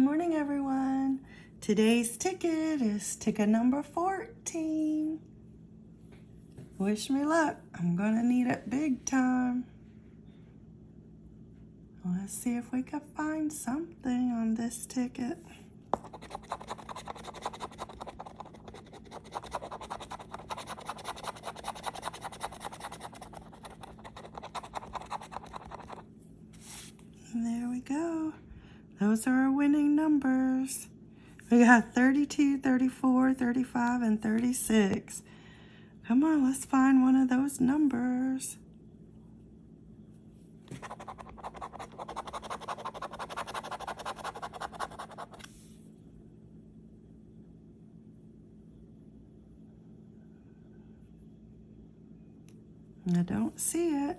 morning, everyone. Today's ticket is ticket number 14. Wish me luck. I'm going to need it big time. Let's see if we can find something on this ticket. Those are our winning numbers. We got 32, 34, 35, and 36. Come on, let's find one of those numbers. I don't see it.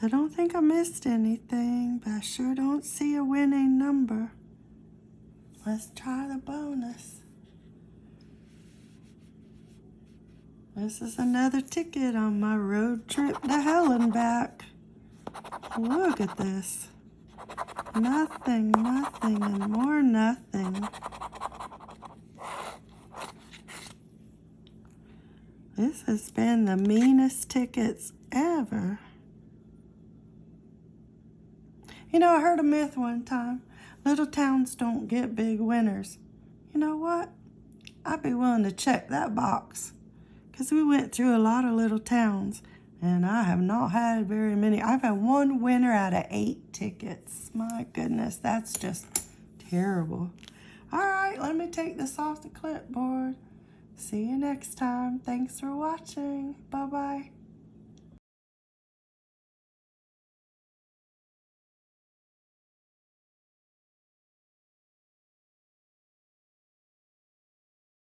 I don't think I missed anything, but I sure don't see a winning number. Let's try the bonus. This is another ticket on my road trip to hell and back. Look at this. Nothing, nothing, and more nothing. This has been the meanest tickets ever. You know, I heard a myth one time. Little towns don't get big winners. You know what? I'd be willing to check that box. Because we went through a lot of little towns. And I have not had very many. I've had one winner out of eight tickets. My goodness, that's just terrible. All right, let me take this off the clipboard. See you next time. Thanks for watching. Bye-bye.